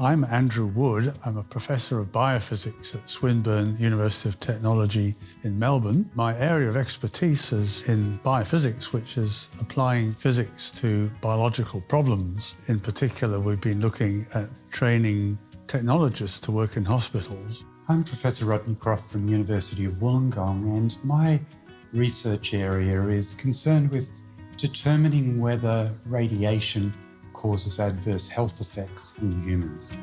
I'm Andrew Wood. I'm a professor of biophysics at Swinburne University of Technology in Melbourne. My area of expertise is in biophysics, which is applying physics to biological problems. In particular, we've been looking at training technologists to work in hospitals. I'm Professor Rodney Croft from University of Wollongong and my research area is concerned with determining whether radiation causes adverse health effects in humans.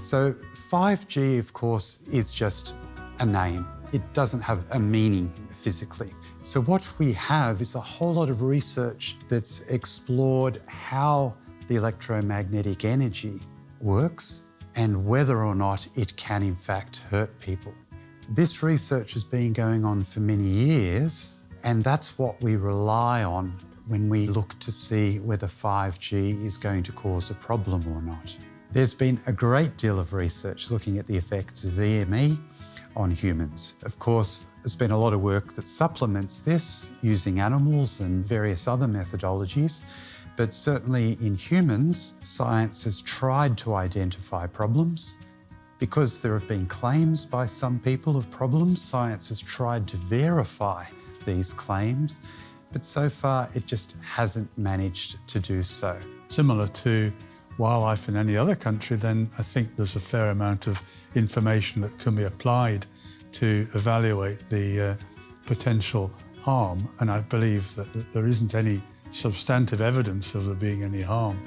So 5G, of course, is just a name. It doesn't have a meaning physically. So what we have is a whole lot of research that's explored how the electromagnetic energy works and whether or not it can in fact hurt people. This research has been going on for many years and that's what we rely on when we look to see whether 5G is going to cause a problem or not. There's been a great deal of research looking at the effects of EME on humans. Of course, there's been a lot of work that supplements this using animals and various other methodologies, but certainly in humans, science has tried to identify problems. Because there have been claims by some people of problems, science has tried to verify these claims but so far it just hasn't managed to do so. Similar to wildlife in any other country, then I think there's a fair amount of information that can be applied to evaluate the uh, potential harm, and I believe that, that there isn't any substantive evidence of there being any harm.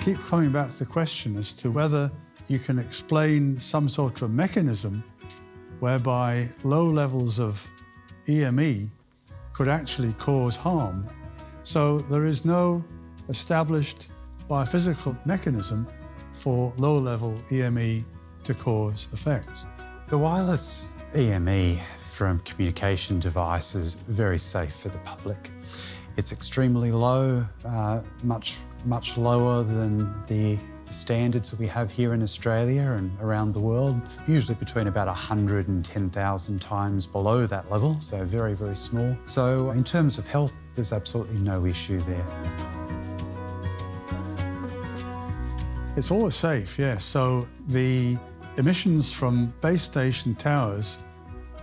Keep coming back to the question as to whether you can explain some sort of mechanism whereby low levels of EME could actually cause harm. So there is no established biophysical mechanism for low-level EME to cause effects. The wireless EME from communication devices very safe for the public. It's extremely low, uh, much, much lower than the the standards that we have here in Australia and around the world, usually between about 100 and 10,000 times below that level, so very, very small. So in terms of health, there's absolutely no issue there. It's always safe, yes. So the emissions from base station towers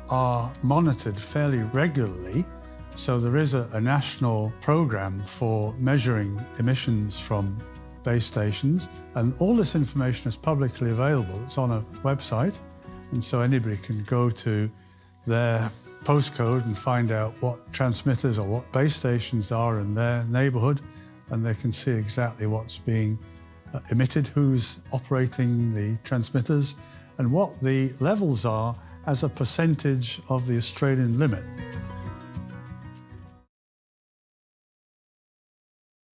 are monitored fairly regularly. So there is a, a national program for measuring emissions from base stations. And all this information is publicly available. It's on a website. And so anybody can go to their postcode and find out what transmitters or what base stations are in their neighborhood. And they can see exactly what's being uh, emitted, who's operating the transmitters, and what the levels are as a percentage of the Australian limit.